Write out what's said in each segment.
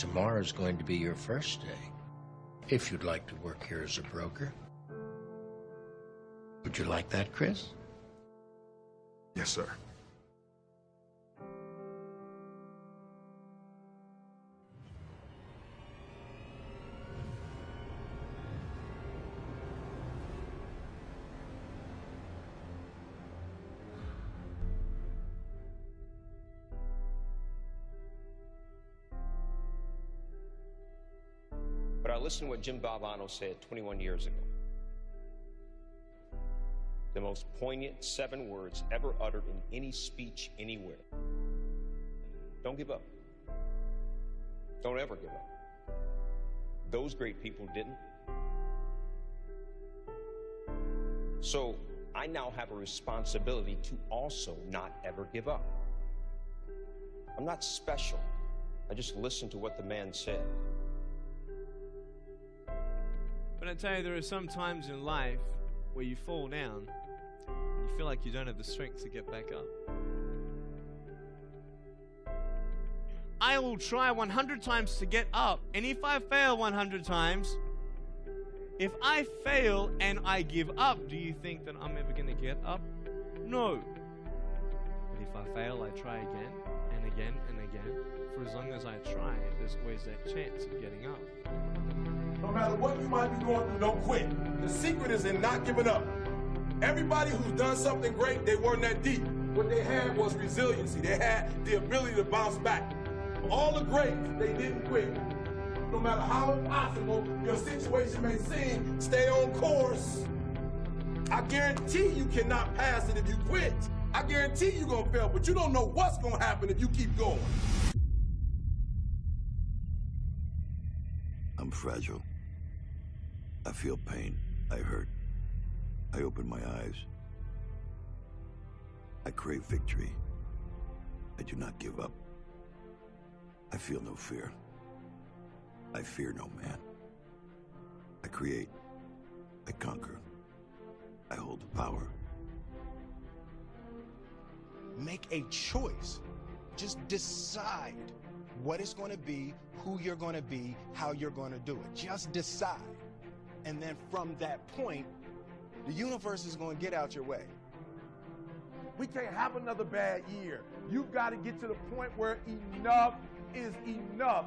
tomorrow's going to be your first day. If you'd like to work here as a broker. Would you like that, Chris? Yes, sir. Listened to what Jim Valvano said 21 years ago. The most poignant seven words ever uttered in any speech anywhere. Don't give up. Don't ever give up. Those great people didn't. So I now have a responsibility to also not ever give up. I'm not special. I just listened to what the man said. But I tell you, there are some times in life where you fall down and you feel like you don't have the strength to get back up. I will try 100 times to get up, and if I fail 100 times, if I fail and I give up, do you think that I'm ever going to get up? No. But if I fail, I try again and again and again. As long as I try, there's always that chance of getting up. No matter what you might be going through, don't quit. The secret is in not giving up. Everybody who's done something great, they weren't that deep. What they had was resiliency. They had the ability to bounce back. All the greats, they didn't quit. No matter how impossible your situation may seem, stay on course. I guarantee you cannot pass it if you quit. I guarantee you're gonna fail, but you don't know what's gonna happen if you keep going. I'm fragile. I feel pain. I hurt. I open my eyes. I crave victory. I do not give up. I feel no fear. I fear no man. I create. I conquer. I hold the power. Make a choice. Just decide what it's going to be, who you're going to be, how you're going to do it. Just decide. And then from that point, the universe is going to get out your way. We can't have another bad year. You've got to get to the point where enough is enough.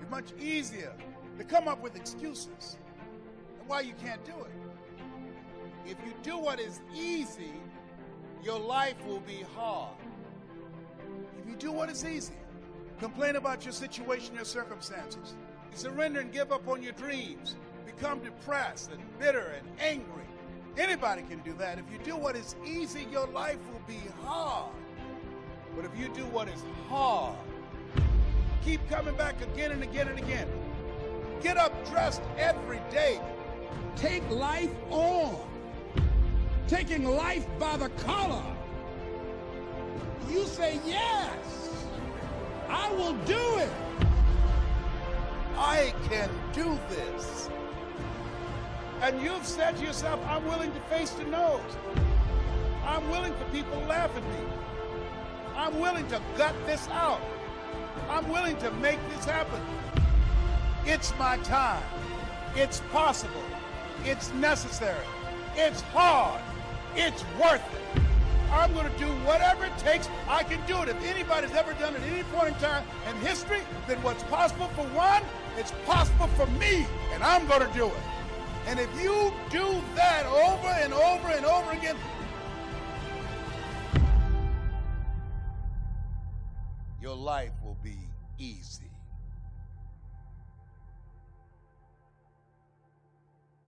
It's much easier to come up with excuses and why you can't do it. If you do what is easy, your life will be hard. If you do what is easy, complain about your situation, your circumstances, surrender and give up on your dreams, become depressed and bitter and angry. Anybody can do that. If you do what is easy, your life will be hard. But if you do what is hard, keep coming back again and again and again. Get up dressed every day. Take life on. Taking life by the collar. You say yes. I will do it. I can do this. And you've said to yourself, I'm willing to face the nose. I'm willing for people to laugh at me. I'm willing to gut this out. I'm willing to make this happen. It's my time. It's possible. It's necessary. It's hard. It's worth it. I'm going to do whatever takes. I can do it. If anybody's ever done it at any point in time in history, then what's possible for one, it's possible for me, and I'm going to do it. And if you do that over and over and over again, your life will be easy.